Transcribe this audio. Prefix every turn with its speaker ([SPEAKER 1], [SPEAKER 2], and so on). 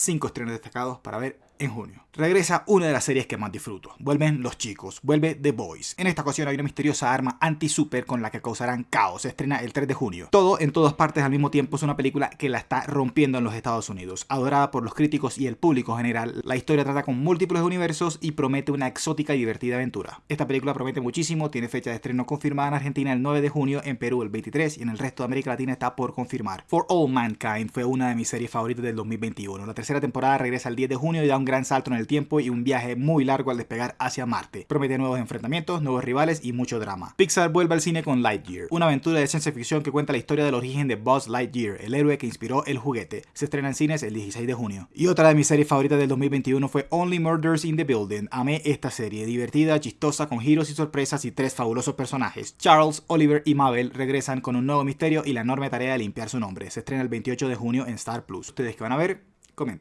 [SPEAKER 1] 5 estrenos destacados para ver en junio. Regresa una de las series que más disfruto. Vuelven Los Chicos, vuelve The Boys. En esta ocasión hay una misteriosa arma anti-super con la que causarán caos. Se estrena el 3 de junio. Todo en todas partes al mismo tiempo es una película que la está rompiendo en los Estados Unidos. Adorada por los críticos y el público general, la historia trata con múltiples universos y promete una exótica y divertida aventura. Esta película promete muchísimo, tiene fecha de estreno confirmada en Argentina el 9 de junio, en Perú el 23 y en el resto de América Latina está por confirmar. For All Mankind fue una de mis series favoritas del 2021. La tercera temporada regresa el 10 de junio y da un gran salto en el tiempo y un viaje muy largo al despegar hacia Marte. Promete nuevos enfrentamientos, nuevos rivales y mucho drama. Pixar vuelve al cine con Lightyear, una aventura de ciencia ficción que cuenta la historia del origen de Buzz Lightyear, el héroe que inspiró el juguete. Se estrena en cines el 16 de junio. Y otra de mis series favoritas del 2021 fue Only Murders in the Building. Amé esta serie, divertida, chistosa, con giros y sorpresas y tres fabulosos personajes. Charles, Oliver y Mabel regresan con un nuevo misterio y la enorme tarea de limpiar su nombre. Se estrena el 28 de junio en Star Plus. Ustedes que van a ver, comenten.